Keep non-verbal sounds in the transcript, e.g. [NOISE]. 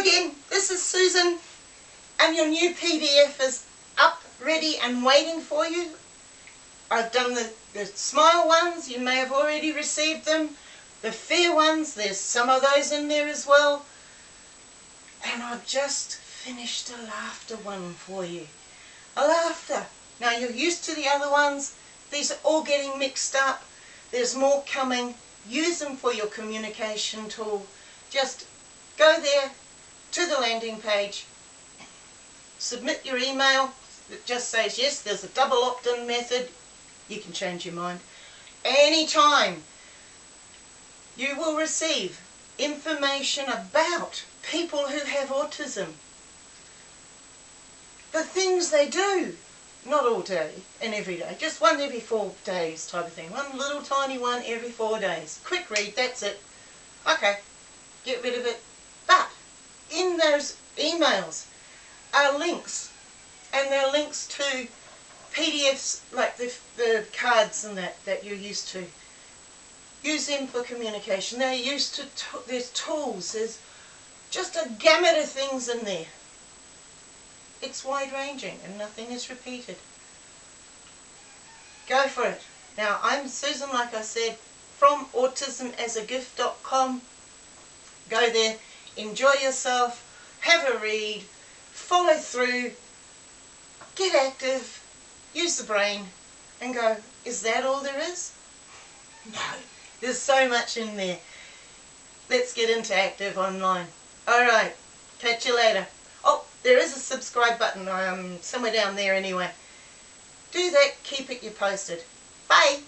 again, this is Susan and your new PDF is up, ready and waiting for you. I've done the, the smile ones, you may have already received them. The fair ones, there's some of those in there as well. And I've just finished a laughter one for you. A laughter. Now you're used to the other ones. These are all getting mixed up. There's more coming. Use them for your communication tool. Just go there to the landing page, submit your email that just says yes, there's a double opt-in method. You can change your mind. Anytime you will receive information about people who have autism. The things they do, not all day and every day, just one every four days type of thing. One little tiny one every four days. Quick read, that's it. Okay, get rid of it. In those emails are links and they're links to PDFs like the, the cards and that that you're used to. Use them for communication. They're used to, there's tools, there's just a gamut of things in there. It's wide ranging and nothing is repeated. Go for it. Now I'm Susan like I said from autismasagift.com. Go there, enjoy yourself, have a read, follow through, get active, use the brain and go, is that all there is? [LAUGHS] No. There's so much in there. Let's get into Active Online. Alright, catch you later. Oh, there is a subscribe button um, somewhere down there anyway. Do that, keep it you posted. Bye!